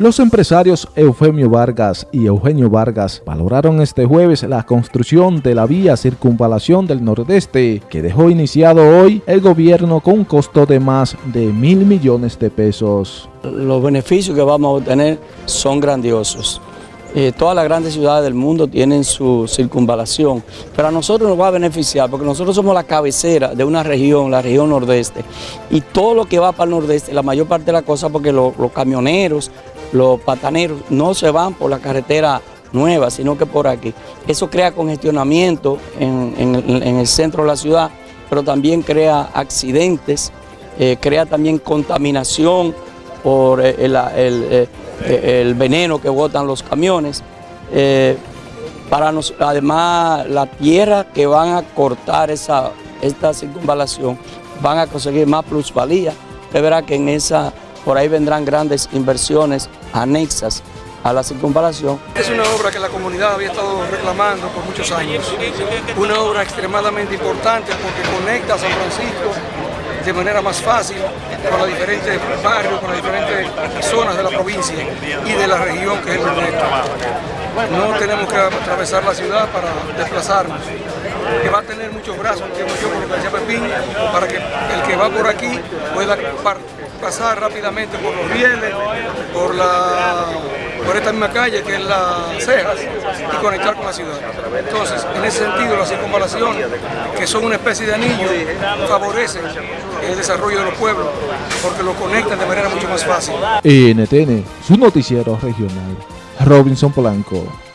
Los empresarios Eufemio Vargas y Eugenio Vargas valoraron este jueves la construcción de la vía circunvalación del Nordeste que dejó iniciado hoy el gobierno con un costo de más de mil millones de pesos. Los beneficios que vamos a obtener son grandiosos. Eh, todas las grandes ciudades del mundo tienen su circunvalación, pero a nosotros nos va a beneficiar porque nosotros somos la cabecera de una región, la región nordeste, y todo lo que va para el nordeste, la mayor parte de la cosa, porque los camioneros, los pataneros no se van por la carretera nueva, sino que por aquí. Eso crea congestionamiento en, el centro de la ciudad, pero también crea accidentes, eh, crea también contaminación por eh, eh, el, veneno que botan los camiones. para además, la tierra que van a cortar esa, esta circunvalación van a conseguir más plusvalía. Usted verá que en esa por ahí vendrán grandes inversiones anexas a la circunvalación. Es una obra que la comunidad había estado reclamando por muchos años. Una obra extremadamente importante porque conecta a San Francisco de manera más fácil con los diferentes barrios, con las diferentes zonas de la provincia y de la región que es el Nordeste. No tenemos que atravesar la ciudad para desplazarnos, que va a tener muchos brazos, que yo por lo Pepín, para que el que va por aquí pueda pasar rápidamente por los rieles, por, la, por esta misma calle que es las Cejas y conectar con la ciudad. Entonces, en ese sentido, la circunvalación, que son una especie de anillo, favorecen el desarrollo de los pueblos porque lo conectan de manera mucho más fácil. NTN, su noticiero regional. Robinson Polanco.